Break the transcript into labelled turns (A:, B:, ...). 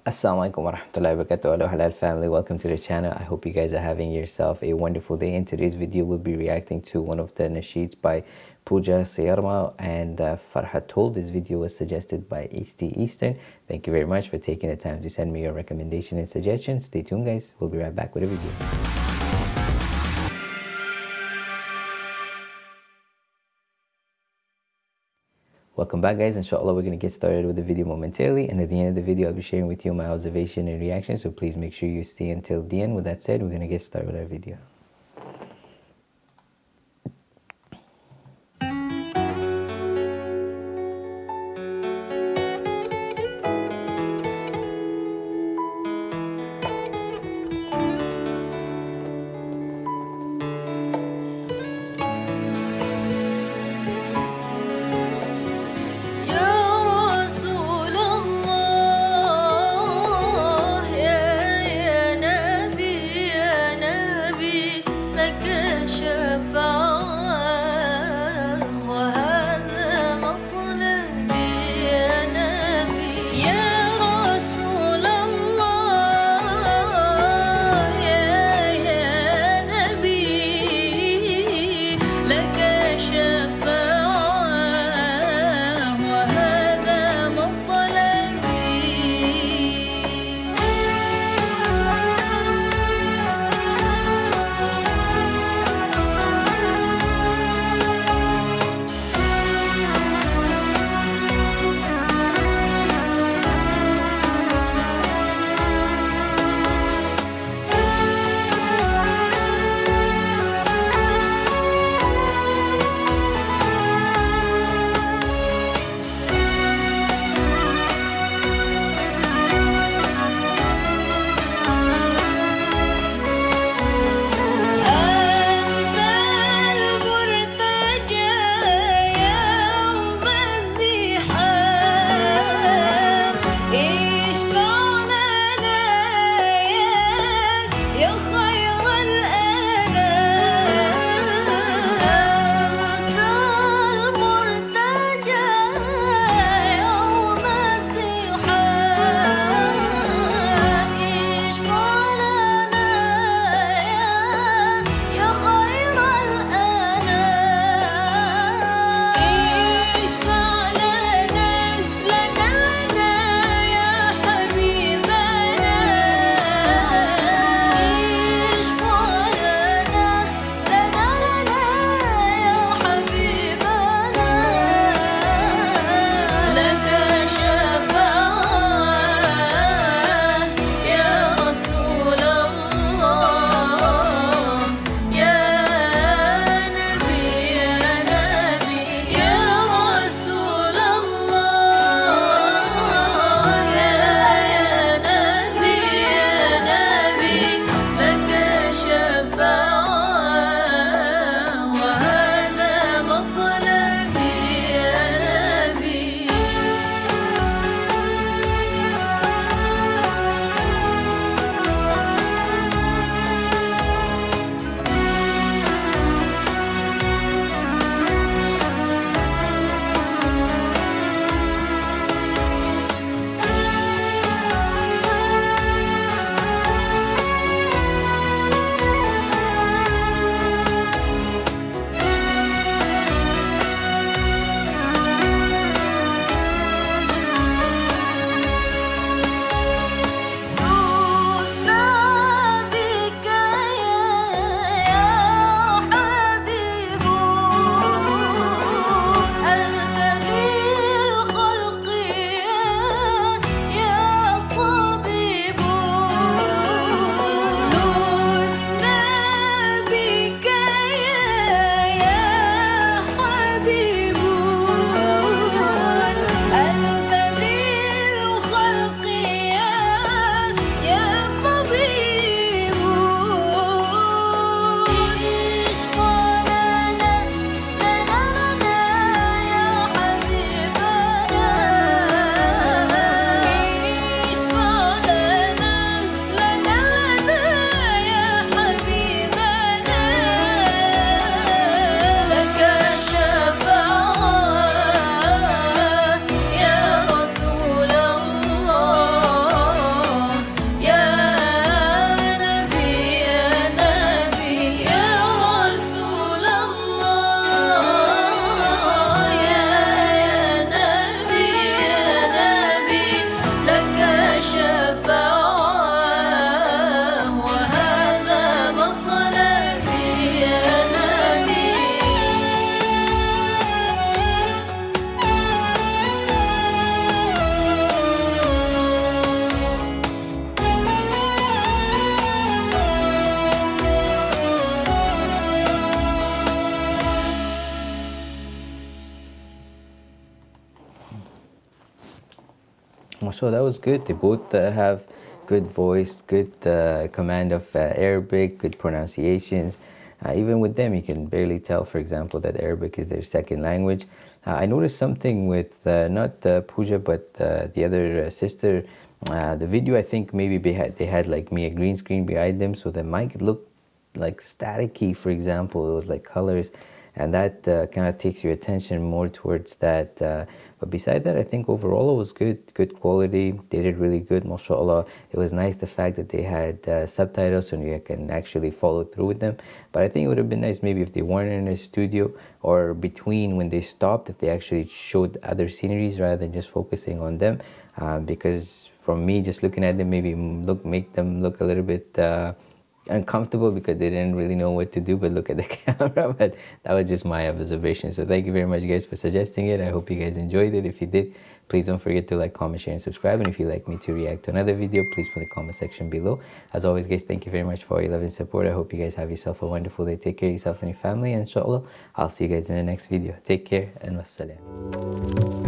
A: Assalamualaikum warahmatullahi wabarakatuh. Hello halal family. Welcome to the channel. I hope you guys are having yourself a wonderful day. In today's video we'll be reacting to one of the nasheeds by Pooja Sayarma and uh, Farhatul this video was suggested by Easty Eastern. Thank you very much for taking the time to send me your recommendation and suggestions stay tuned guys. We'll be right back with a video Welcome back guys, inshallah we're going to get started with the video momentarily and at the end of the video I'll be sharing with you my observation and reaction so please make sure you stay until the end. With that said, we're going to get started with our video. Mashallah that was good. They both uh, have good voice good uh, command of uh, arabic good pronunciations. Uh, even with them you can barely tell for example that arabic is their second language. Uh, i noticed something with not Pooja but the other sister. The video i think maybe they had they had like me a green screen behind them so the mic looked like staticky for example. It was like colors and that uh, kind of takes your attention more towards that uh, but beside that i think overall it was good good quality. They did really good mashallah. It was nice the fact that they had uh, subtitles so you can actually follow through with them. But i think it would have been nice maybe if they weren't in a studio or between when they stopped if they actually showed other sceneries rather than just focusing on them. Uh, because for me just looking at them maybe look make them look a little bit uh, uncomfortable because they didn't really know what to do but look at the camera but that was just my observation. So thank you very much guys for suggesting it. I hope you guys enjoyed it. If you did please don't forget to like comment share and subscribe. And if you'd like me to react to another video please put the comment section below. As always guys thank you very much for your love and support. I hope you guys have yourself a wonderful day. Take care of yourself and your family and inshallah i'll see you guys in the next video. Take care and wassalam